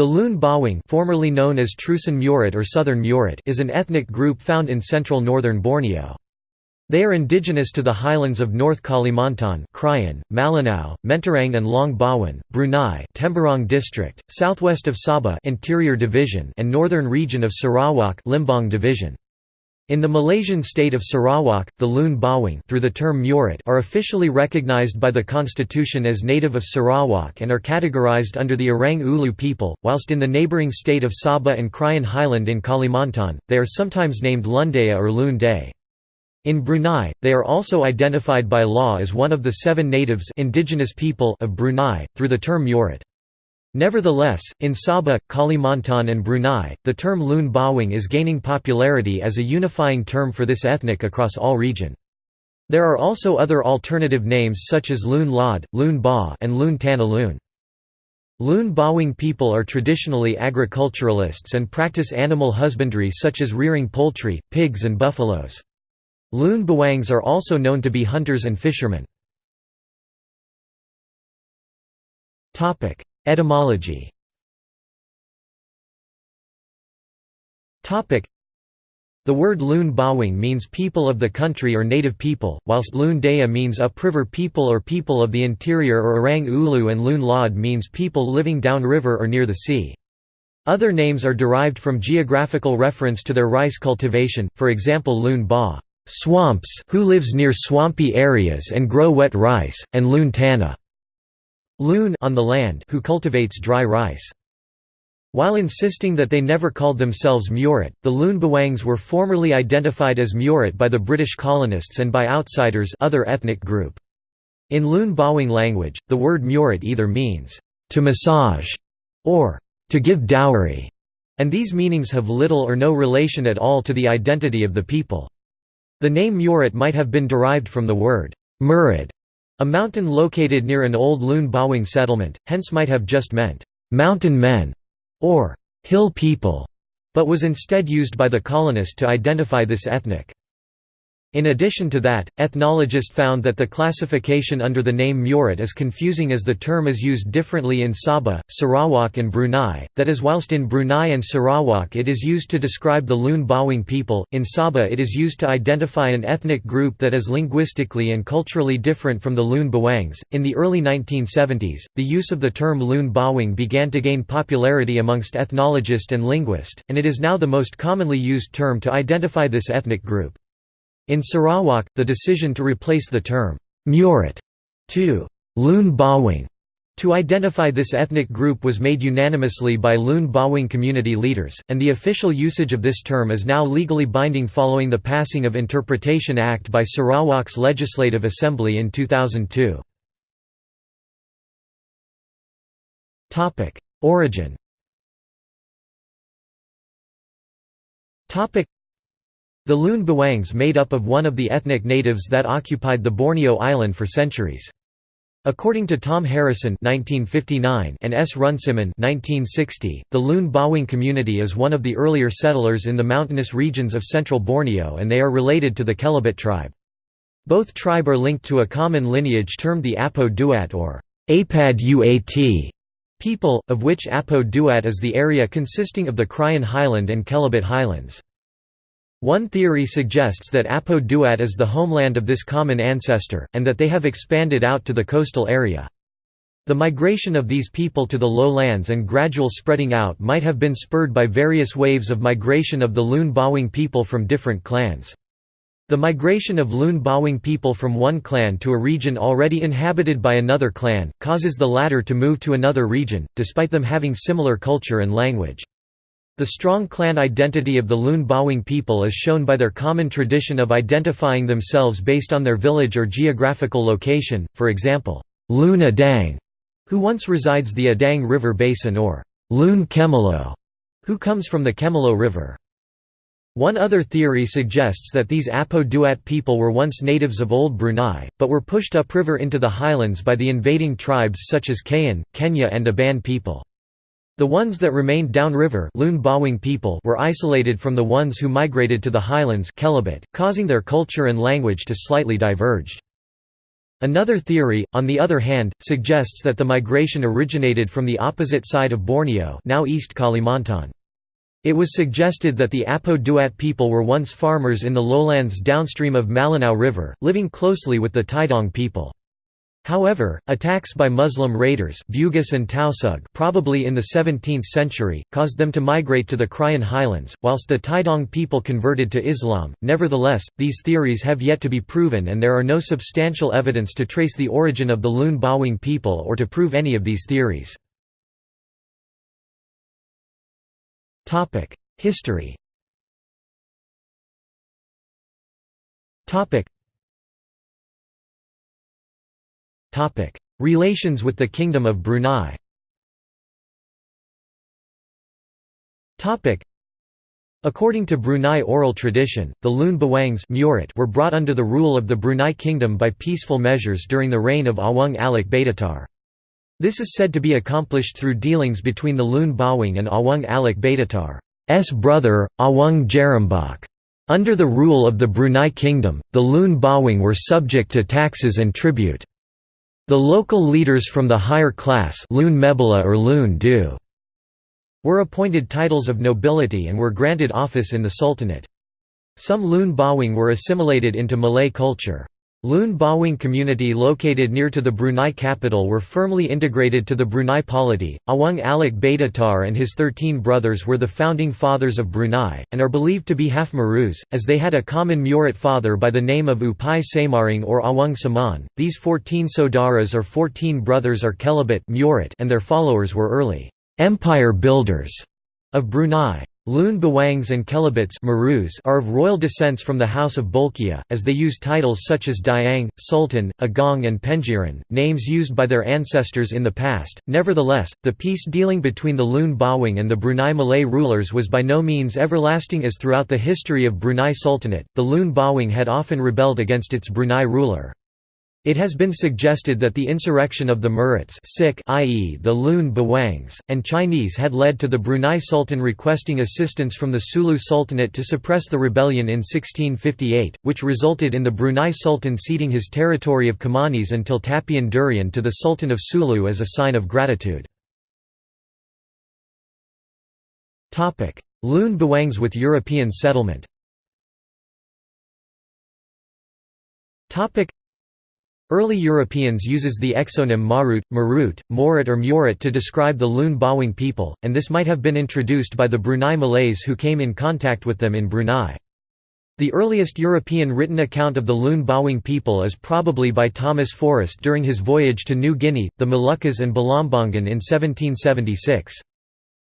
The Lun Bawang formerly known as Trusan Murut or Southern Murut is an ethnic group found in central northern Borneo. They are indigenous to the highlands of North Kalimantan Krayan, Malinau, Mentarang and Long Bawan, Brunei Temburong district, southwest of Sabah Interior Division and northern region of Sarawak Limbang Division. In the Malaysian state of Sarawak, the Lun Bawang through the term Murut are officially recognized by the constitution as native of Sarawak and are categorized under the Orang Ulu people, whilst in the neighbouring state of Sabah and Krayan Highland in Kalimantan, they are sometimes named Lundaya or Lun Day. In Brunei, they are also identified by law as one of the seven natives indigenous people of Brunei, through the term Murut. Nevertheless, in Sabah, Kalimantan and Brunei, the term Lun Bawang is gaining popularity as a unifying term for this ethnic across all region. There are also other alternative names such as Lun Lod, Lun Ba and Lun Tana Lun. Lun Bawang people are traditionally agriculturalists and practice animal husbandry such as rearing poultry, pigs and buffaloes. Lun Bawangs are also known to be hunters and fishermen. Etymology. The word Lun Bawang means people of the country or native people, whilst Lun Daya means upriver people or people of the interior or Orang Ulu and Lod means people living downriver or near the sea. Other names are derived from geographical reference to their rice cultivation, for example Lun Ba swamps who lives near swampy areas and grow wet rice, and Lun Tana Lun on the land who cultivates dry rice. While insisting that they never called themselves Murut, the Bawangs were formerly identified as Murut by the British colonists and by outsiders other ethnic group. In Lun Bawang language, the word Murut either means, "...to massage", or "...to give dowry", and these meanings have little or no relation at all to the identity of the people. The name Murut might have been derived from the word, Murid, a mountain located near an old Lun Bawang settlement, hence might have just meant, "'mountain men' or "'hill people' but was instead used by the colonist to identify this ethnic. In addition to that, ethnologists found that the classification under the name Murut is confusing as the term is used differently in Sabah, Sarawak and Brunei, that is whilst in Brunei and Sarawak it is used to describe the Lun Bawang people, in Sabah it is used to identify an ethnic group that is linguistically and culturally different from the Lun Bawangs. In the early 1970s, the use of the term Lun Bawang began to gain popularity amongst ethnologists and linguists, and it is now the most commonly used term to identify this ethnic group. In Sarawak, the decision to replace the term Murut to Lun Bawang to identify this ethnic group was made unanimously by Lun Bawang community leaders, and the official usage of this term is now legally binding following the passing of Interpretation Act by Sarawak's Legislative Assembly in 2002. Origin the Lun Bawangs made up of one of the ethnic natives that occupied the Borneo island for centuries. According to Tom Harrisson (1959) and S. Runciman (1960), the Lun Bawang community is one of the earlier settlers in the mountainous regions of central Borneo, and they are related to the Kelabit tribe. Both tribe are linked to a common lineage termed the Apo Duat or Apad Uat people, of which Apo Duat is the area consisting of the Krayan Highland and Kelabit Highlands. One theory suggests that Apo Duat is the homeland of this common ancestor, and that they have expanded out to the coastal area. The migration of these people to the lowlands and gradual spreading out might have been spurred by various waves of migration of the Lun Bawang people from different clans. The migration of Lun Bawang people from one clan to a region already inhabited by another clan, causes the latter to move to another region, despite them having similar culture and language. The strong clan identity of the Lun Bawang people is shown by their common tradition of identifying themselves based on their village or geographical location, for example, Lun Adang, who once resides the Adang River basin or Lun Kemalo, who comes from the Kemalo River. One other theory suggests that these Apo Duat people were once natives of Old Brunei, but were pushed upriver into the highlands by the invading tribes such as Kayan, Kenyah and Aban people. The ones that remained downriver people were isolated from the ones who migrated to the highlands causing their culture and language to slightly diverge. Another theory, on the other hand, suggests that the migration originated from the opposite side of Borneo now East Kalimantan. It was suggested that the Apo Duat people were once farmers in the lowlands downstream of Malinau River, living closely with the Tidong people. However, attacks by Muslim raiders Bugis and Tausug probably in the 17th century, caused them to migrate to the Krayan highlands, whilst the Tidong people converted to Islam. Nevertheless, these theories have yet to be proven and there are no substantial evidence to trace the origin of the Lun Bawang people or to prove any of these theories. History Relations with the Kingdom of Brunei According to Brunei oral tradition, the Lun Bawangs were brought under the rule of the Brunei Kingdom by peaceful measures during the reign of Awang Alik Badatar. This is said to be accomplished through dealings between the Lun Bawang and Awang Alik Badatar's brother, Awang Jerembak. Under the rule of the Brunei Kingdom, the Lun Bawang were subject to taxes and tribute. The local leaders from the higher class Lun Mebala or Lun Du were appointed titles of nobility and were granted office in the Sultanate. Some Lun Bawang were assimilated into Malay culture. Lun Bawang community located near to the Brunei capital were firmly integrated to the Brunei polity. Awang Alik Badatar and his thirteen brothers were the founding fathers of Brunei, and are believed to be half Marus, as they had a common Murut father by the name of Upai Samaring or Awang Saman. These fourteen Sodaras or fourteen brothers are Kelabit and their followers were early empire builders of Brunei. Lun Bawangs and Kelabits are of royal descents from the House of Bolkiah, as they use titles such as Diang, Sultan, Agong and Pengiran, names used by their ancestors in the past. Nevertheless, the peace dealing between the Lun Bawang and the Brunei Malay rulers was by no means everlasting as throughout the history of Brunei Sultanate, the Lun Bawang had often rebelled against its Brunei ruler. It has been suggested that the insurrection of the Muruts i.e. the Lun Bawangs, and Chinese had led to the Brunei Sultan requesting assistance from the Sulu Sultanate to suppress the rebellion in 1658, which resulted in the Brunei Sultan ceding his territory of Kimanis until Tapian Durian to the Sultan of Sulu as a sign of gratitude. Lun Bawangs with European settlement Early Europeans uses the exonym Marut, Marut, Morat or Murat to describe the Lun Bawang people, and this might have been introduced by the Brunei Malays who came in contact with them in Brunei. The earliest European written account of the Lun Bawang people is probably by Thomas Forrest during his voyage to New Guinea, the Moluccas and Balambangan in 1776.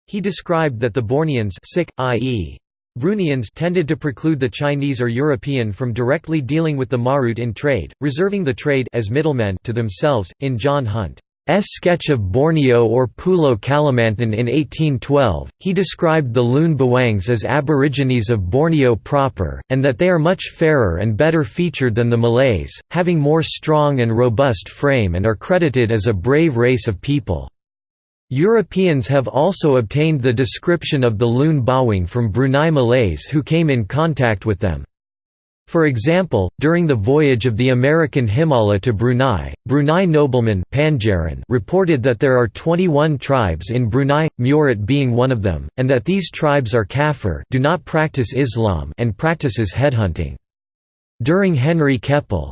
He described that the Borneans i.e. Bruneians tended to preclude the Chinese or European from directly dealing with the Marut in trade, reserving the trade as middlemen to themselves. In John Hunt's sketch of Borneo or Pulo Kalimantan in 1812, he described the Lun Bawangs as aborigines of Borneo proper, and that they are much fairer and better featured than the Malays, having more strong and robust frame and are credited as a brave race of people. Europeans have also obtained the description of the Lun Bawang from Brunei Malays who came in contact with them. For example, during the voyage of the American Himmaleh to Brunei, Brunei nobleman reported that there are 21 tribes in Brunei, Murat being one of them, and that these tribes are kafir do not practice Islam and practices headhunting. During Henry Keppel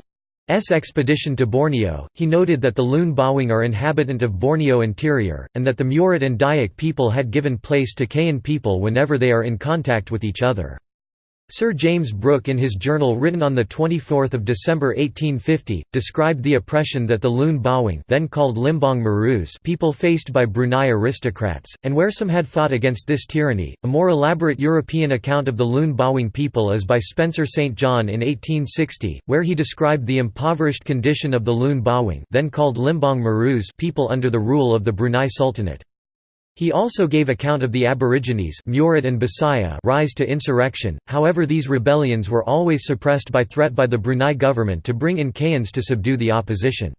expedition to Borneo, he noted that the Lun Bawang are inhabitant of Borneo interior, and that the Murat and Dayak people had given place to Kayan people whenever they are in contact with each other. Sir James Brooke in his journal written on 24 December 1850, described the oppression that the Lun Bawang then called Limbang Marus people faced by Brunei aristocrats, and where some had fought against this tyranny. A more elaborate European account of the Lun Bawang people is by Spencer St. John in 1860, where he described the impoverished condition of the Lun Bawang then called Limbang Marus people under the rule of the Brunei Sultanate. He also gave account of the Aborigines Murat and Bisaya rise to insurrection, however these rebellions were always suppressed by threat by the Brunei government to bring in Kayans to subdue the opposition.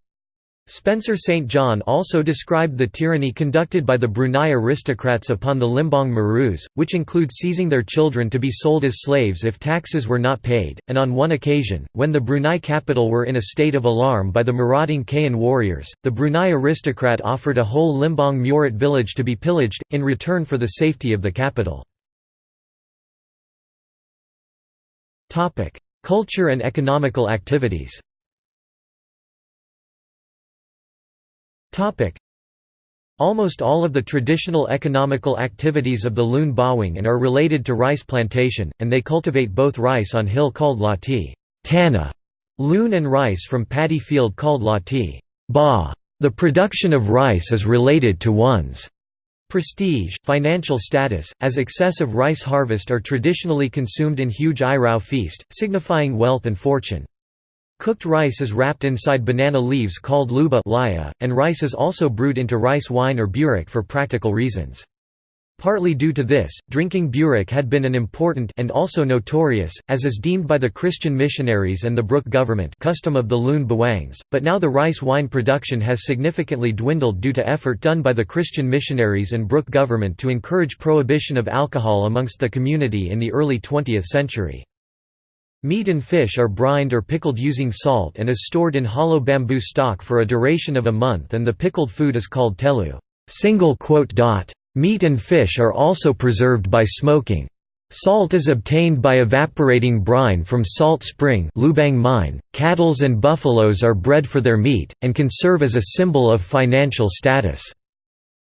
Spencer St. John also described the tyranny conducted by the Brunei aristocrats upon the Limbang Marus, which include seizing their children to be sold as slaves if taxes were not paid, and on one occasion, when the Brunei capital were in a state of alarm by the marauding Kayan warriors, the Brunei aristocrat offered a whole Limbang Murat village to be pillaged, in return for the safety of the capital. Culture and economical activities Almost all of the traditional economical activities of the Lun Bawang are related to rice plantation, and they cultivate both rice on hill called lati tana, loon and rice from paddy field called lati ba. The production of rice is related to one's prestige, financial status, as excessive rice harvest are traditionally consumed in huge irau feast, signifying wealth and fortune. Cooked rice is wrapped inside banana leaves called luba and rice is also brewed into rice wine or burek for practical reasons. Partly due to this, drinking burek had been an important and also notorious, as is deemed by the Christian missionaries and the Brooke government custom of the Lun Bawangs, but now the rice wine production has significantly dwindled due to effort done by the Christian missionaries and Brooke government to encourage prohibition of alcohol amongst the community in the early 20th century. Meat and fish are brined or pickled using salt and is stored in hollow bamboo stalk for a duration of a month and the pickled food is called telu. Meat and fish are also preserved by smoking. Salt is obtained by evaporating brine from salt spring Lubang mine. Cattles and buffaloes are bred for their meat, and can serve as a symbol of financial status.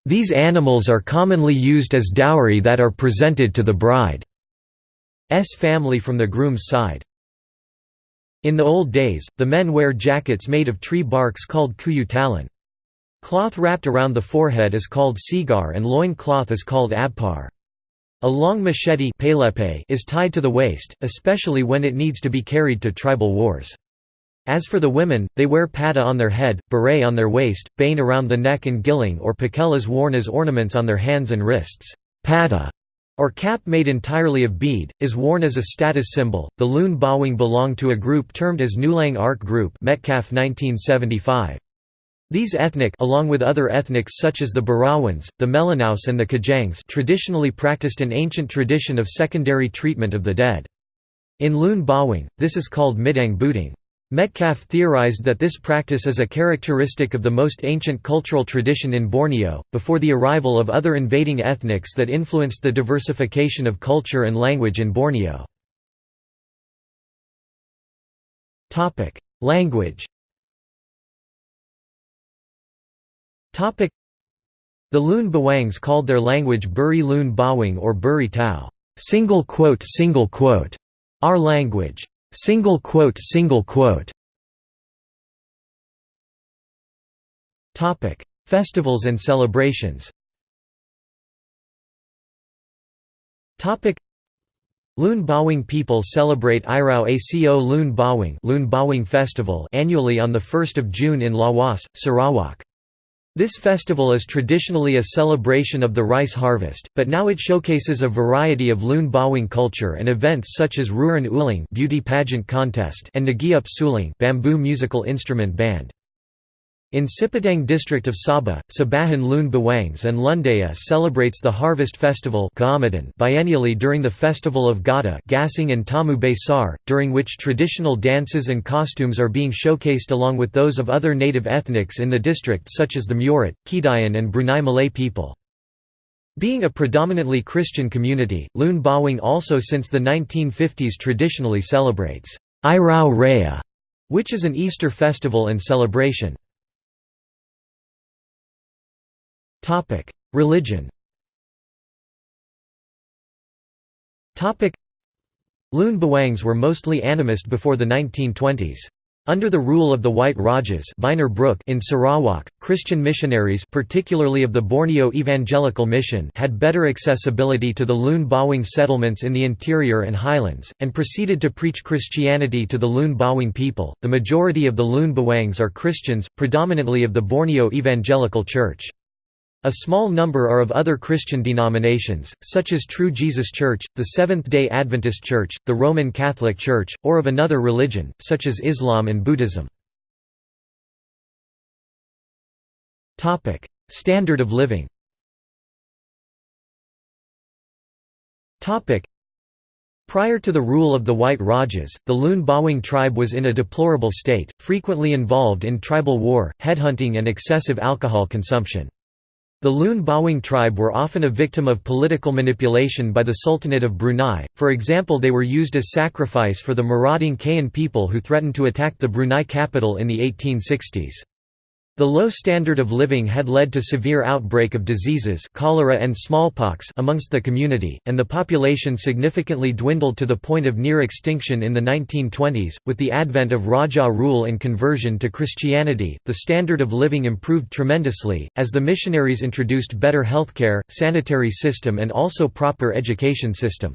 These animals are commonly used as dowry that are presented to the bride. S family from the groom's side. In the old days, the men wear jackets made of tree barks called kuyu talan. Cloth wrapped around the forehead is called sigar and loin cloth is called abpar. A long machete is tied to the waist, especially when it needs to be carried to tribal wars. As for the women, they wear pata on their head, beret on their waist, bane around the neck and gilling or pakellas worn as ornaments on their hands and wrists. Pada or cap made entirely of bead, is worn as a status symbol. The Lun Bawang belong to a group termed as Nulang Arc Group Metcalf 1975. These ethnic along with other ethnics such as the Barawans, the Melanaus and the Kajangs traditionally practiced an ancient tradition of secondary treatment of the dead. In Lun Bawang, this is called Midang Buting. Metcalf theorized that this practice is a characteristic of the most ancient cultural tradition in Borneo, before the arrival of other invading ethnics that influenced the diversification of culture and language in Borneo. Language The Lun Bawangs called their language Buri Lun Bawang or Buri Tau, single quote single quote, our language. Single quote single quote. Topic. Festivals and celebrations. Topic. Lun Bawang people celebrate Irau Aco Lun Bawang Lun Bawang Festival annually on 1 June in Lawas, Sarawak. This festival is traditionally a celebration of the rice harvest, but now it showcases a variety of Lun Bawang culture and events such as Ruran Uling beauty pageant contest and Nagiup Suling bamboo musical instrument band. In Sipitang district of Sabah, Sabahan Lun Bawangs and Lundaya celebrates the harvest festival biennially during the festival of Gada Gasing and Tamu Besar, during which traditional dances and costumes are being showcased along with those of other native ethnics in the district such as the Murut, Kedayan and Brunei Malay people. Being a predominantly Christian community, Lun Bawang also since the 1950s traditionally celebrates Irau Raya, which is an Easter festival and celebration. Topic: Religion. Topic: Lun Bawangs were mostly animist before the 1920s. Under the rule of the White Rajas in Sarawak, Christian missionaries particularly of the Borneo Evangelical Mission had better accessibility to the Lun Bawang settlements in the interior and highlands, and proceeded to preach Christianity to the Lun Bawang people. The majority of the Lun Bawangs are Christians, predominantly of the Borneo Evangelical Church. A small number are of other Christian denominations, such as True Jesus Church, the Seventh-day Adventist Church, the Roman Catholic Church, or of another religion, such as Islam and Buddhism. Standard of living Prior to the rule of the White Rajas, the Lun Bawang tribe was in a deplorable state, frequently involved in tribal war, headhunting and excessive alcohol consumption. The Lun Bawang tribe were often a victim of political manipulation by the Sultanate of Brunei, for example they were used as sacrifice for the marauding Kayan people who threatened to attack the Brunei capital in the 1860s. The low standard of living had led to severe outbreak of diseases cholera and smallpox amongst the community, and the population significantly dwindled to the point of near extinction in the 1920s. With the advent of Raja rule and conversion to Christianity, the standard of living improved tremendously, as the missionaries introduced better healthcare, sanitary system and also proper education system.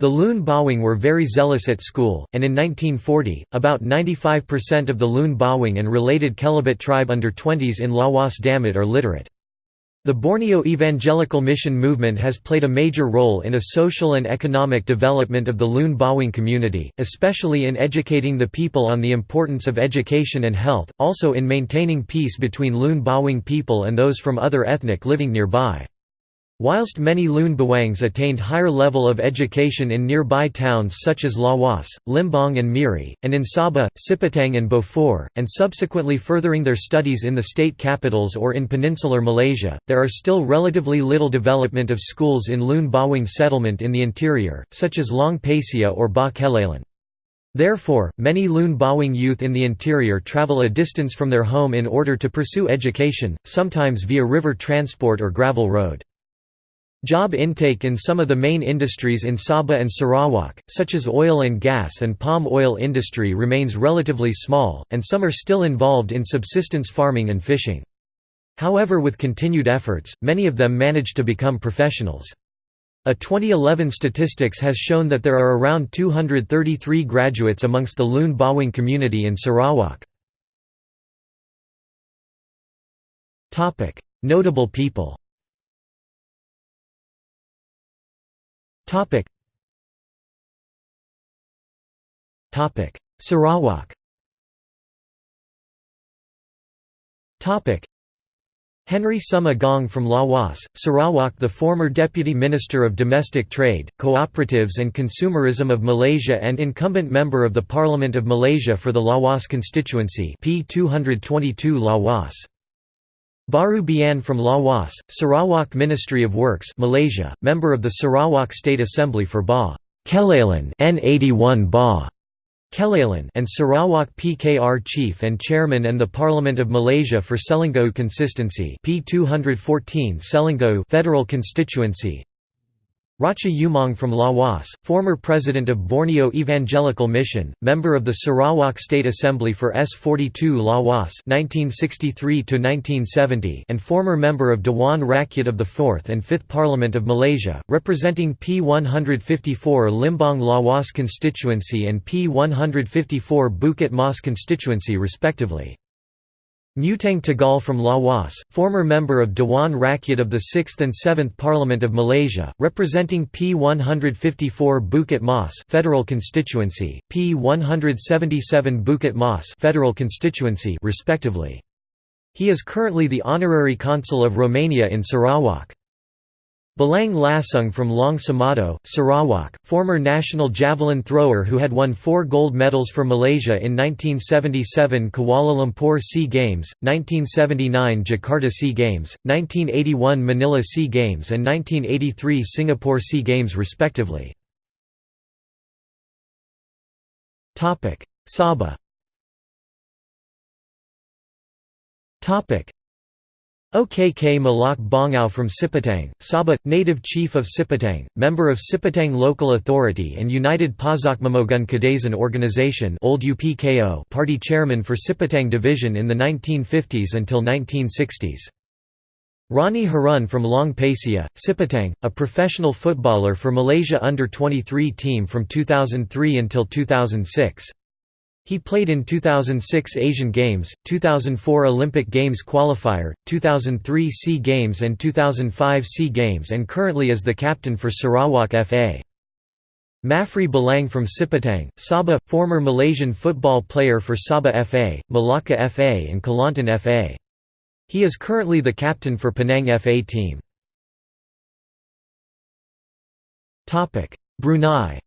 The Lun Bawang were very zealous at school, and in 1940, about 95% of the Lun Bawang and related Kelabit tribe under 20s in Lawas Damit are literate. The Borneo Evangelical Mission movement has played a major role in a social and economic development of the Lun Bawang community, especially in educating the people on the importance of education and health, also in maintaining peace between Lun Bawang people and those from other ethnic living nearby. Whilst many Lun Bawangs attained higher level of education in nearby towns such as Lawas, Limbang and Miri, and in Sabah, Sipitang and Beaufort, and subsequently furthering their studies in the state capitals or in peninsular Malaysia, there are still relatively little development of schools in Lun Bawang settlement in the interior, such as Long Pasia or Ba Kelalan. Therefore, many Lun Bawang youth in the interior travel a distance from their home in order to pursue education, sometimes via river transport or gravel road. Job intake in some of the main industries in Sabah and Sarawak, such as oil and gas and palm oil industry remains relatively small, and some are still involved in subsistence farming and fishing. However with continued efforts, many of them manage to become professionals. A 2011 statistics has shown that there are around 233 graduates amongst the Lun Bawang community in Sarawak. Notable people Topic. Topic. Sarawak. Topic. Henry Sum Agong from Lawas, Sarawak the former Deputy Minister of Domestic Trade, Cooperatives and Consumerism of Malaysia and incumbent Member of the Parliament of Malaysia for the Lawas constituency P 222 Lawas. Baru Bian from Lawas, Sarawak Ministry of Works Malaysia, member of the Sarawak State Assembly for Ba. Kelalan N81 Ba. Kelalan and Sarawak PKR Chief and Chairman and the Parliament of Malaysia for Selangau Consistency P214 Selangau Federal Constituency Racha Umang from Lawas, former president of Borneo Evangelical Mission, member of the Sarawak State Assembly for S42 Lawas (1963–1970), and former member of Dewan Rakyat of the 4th and 5th Parliament of Malaysia, representing P154 Limbang Lawas constituency and P154 Bukit Mas constituency respectively. Mutang Tagal from Lawas, former member of Dewan Rakyat of the 6th and 7th Parliament of Malaysia, representing P154 Bukit Mas Federal Constituency, P177 Bukit Mas Federal Constituency respectively. He is currently the honorary consul of Romania in Sarawak. Balang Lasung from Long Samato, Sarawak, former national javelin thrower who had won four gold medals for Malaysia in 1977 Kuala Lumpur SEA Games, 1979 Jakarta SEA Games, 1981 Manila SEA Games and 1983 Singapore SEA Games respectively. Sabah OKK Malak Bongau from Sipitang, Sabah, native chief of Sipitang, member of Sipitang Local Authority and United Pasokmomogun Kadazan Organization old UPKO party chairman for Sipitang Division in the 1950s until 1960s. Rani Harun from Long Pasia, Sipitang, a professional footballer for Malaysia under-23 team from 2003 until 2006. He played in 2006 Asian Games, 2004 Olympic Games qualifier, 2003 SEA Games and 2005 SEA Games and currently is the captain for Sarawak FA. Mafri Balang from Sipitang, Sabah, former Malaysian football player for Sabah FA, Malacca FA and Kelantan FA. He is currently the captain for Penang FA team. Brunei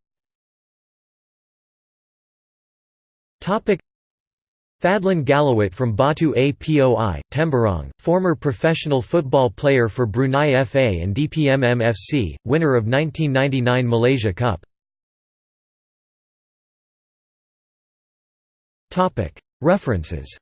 Fadlan Galawat from Batu Apoi, Temburong, former professional football player for Brunei FA and DPMM FC, winner of 1999 Malaysia Cup. References